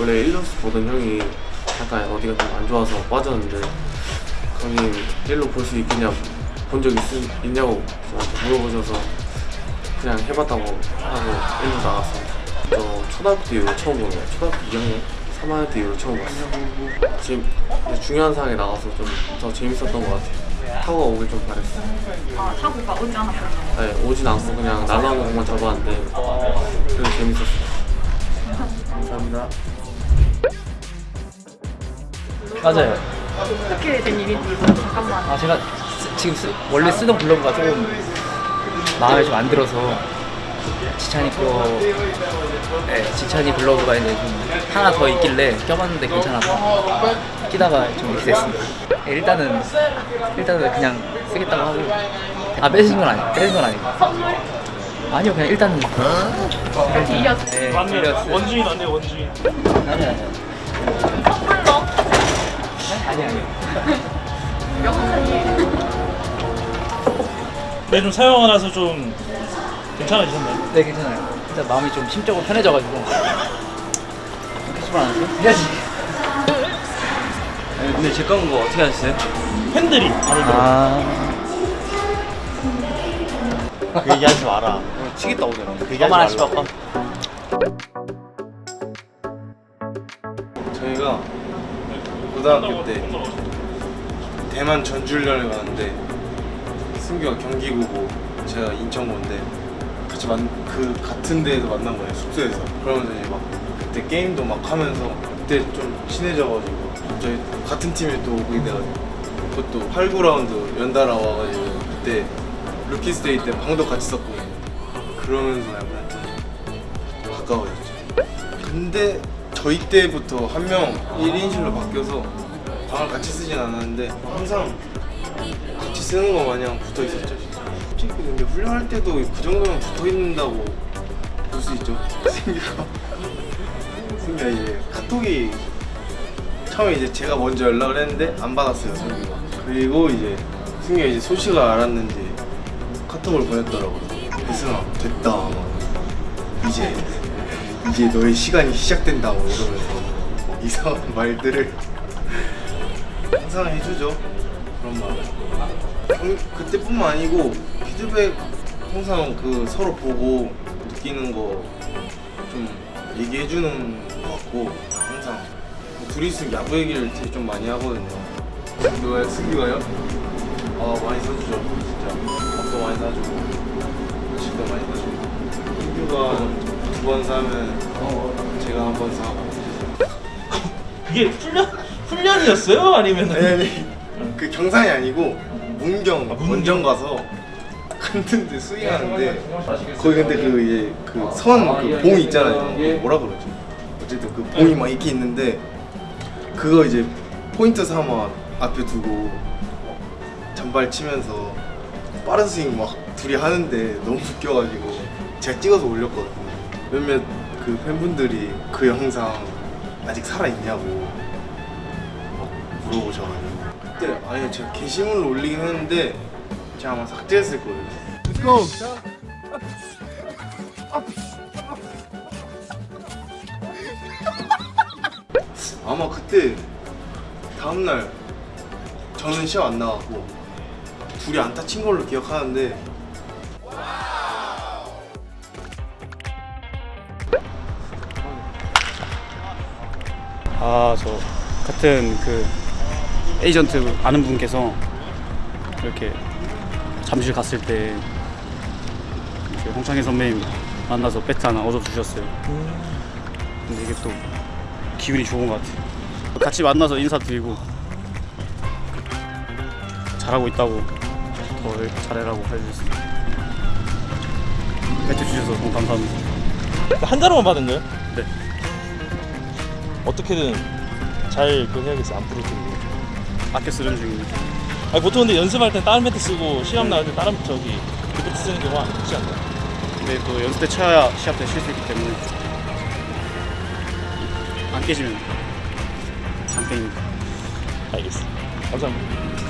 원래 1루수 보던 형이 약간 어디가 좀 안 좋아서 빠졌는데 형님 1루 볼 수 있겠냐 본 적 있냐고 저한테 물어보셔서 그냥 해봤다고 하고 1루 나갔습니다. 저 초등학교 때 이후로 처음 보는 거예요. 초등학교 2학년, 3학년 때 이후로 처음 봤어요. 지금 중요한 상황에 나가서 좀 더 재밌었던 것 같아요. 타구가 오길 좀 바랬어요. 아, 타구가 오지 않았어요. 네, 오진 않고 그냥 날아오는 공만 잡았는데 그래도 재밌었어요. 감사합니다. 맞아요. 어떻게 된 일인지 잠깐만. 아 제가 쓰- 지금 쓰- 원래 쓰던 블로그가 조금 마음에 좀 안 들어서 지찬이 거, 네, 지찬이 블로그가 이제 좀 하나 더 있길래 껴봤는데 괜찮아서 끼다가 좀 이렇게 됐습니다. 네, 일단은 일단은 그냥 쓰겠다고 하고 아 빼신 건 아니, 빼신 건 아니고 아니요 그냥 일단은 이어서 네, 맞네 빌렸어요. 원주인 맞네 원주인 아니 아니 네, 좀 사용하고 나서 좀 괜찮아지셨나요? 네 괜찮아요. 일단 마음이 좀 심적으로 편해져가지고 캐시볼 안 하세요? 해야지. 근데 제 건 거 어떻게 하셨어요? 팬들이 바로 아. 그 얘기하지 마라. 치겠다 오늘. 그 얘기하지 말라. 봐. 저희가 고등학교 때 대만 전주훈련을 가는데 승규가 경기고고 제가 인천고인데 같이 만, 그 같은 데에서 만난 거예요 숙소에서. 그러면서 이제 막 그때 게임도 막 하면서 그때 좀 친해져가지고 저희 같은 팀에 또 오게 돼가지고 그것도 8, 9라운드 연달아 와가지고 그때 Rookies Day 때 방도 같이 썼거든요 그러면서 약간 좀 가까워졌죠. 근데 저희 때부터 한 명 1인실로 바뀌어서 방을 같이 쓰진 않았는데 항상 같이 쓰는 거 마냥 붙어 있었죠. 솔직히 근데 훈련할 때도 그 정도면 붙어 있는다고 볼 수 있죠. 승규가 승규가 이제 카톡이 처음에 이제 제가 먼저 연락을 했는데 안 받았어요 승규가 그리고 이제 승규가 이제 소식을 알았는지 카톡을 보냈더라고요. 혜승아 됐다. 막 이제 이제 너의 시간이 시작된다고 이러면서 뭐 이상한 말들을 항상 해주죠 그런 말 경- 그때뿐만 아니고 피드백 항상 그 서로 보고 느끼는 거 좀 얘기해주는 것 같고 항상. 둘이 있으면 야구 얘기를 되게 좀 많이 하거든요. 누가요? 승규가요? 아 많이 사주죠. 진짜. 밥도 많이 사주고 음식도 많이 사주고. 승규가 두 번 사면 제가 한 번 사고. 그게 훈련 훈련이었어요? 아니면 아니 아니 그 경산이 아니고 문경 아, 문경. 원정 가서 갔는데 스윙하는데 거기 근데 그 이제 그 선그봉 있잖아요. 그 뭐라 그러지? 어쨌든 그 봉이 막 이렇게 있는데 그거 이제 포인트 삼아 앞에 두고 잔발 치면서 빠른 스윙 막 둘이 하는데 너무 웃겨가지고 제가 찍어서 올렸거든요. 몇몇 그 팬분들이 그 영상 아직 살아있냐고 막 물어보셔가지고 그때 아니 제가 게시물로 올리긴 했는데 제가 아마 삭제했을 거예요. 아마 그때 다음날 저는 시합 안 나갔고 둘이 안타 친 걸로 기억하는데 아 저 같은 그 에이전트 아는 분께서 이렇게 잠실 갔을 때 홍창희 선배님 만나서 배트 하나 얻어 주셨어요. 근데 이게 또 기분이 좋은 것 같아요. 같이 만나서 인사드리고 잘하고 있다고 더 잘해라고 해주셨습니다. 배트 주셔서 너무 감사합니다. 한 자루만 받은 거예요? 네. 어떻게든 잘 그거 해야겠어 안 부러뜨리고 아껴 쓰는 중입니다. 아니 보통 근데 연습할 땐 다른 배트 쓰고 시합 나갈 때 다른 저기 그 배트 쓰는 경우가 많지 않나요? 근데 또 연습 때 쳐야 시합 때 쉴 수 있기 때문에 안 깨지면 장땡입니다. 알겠습니다 감사합니다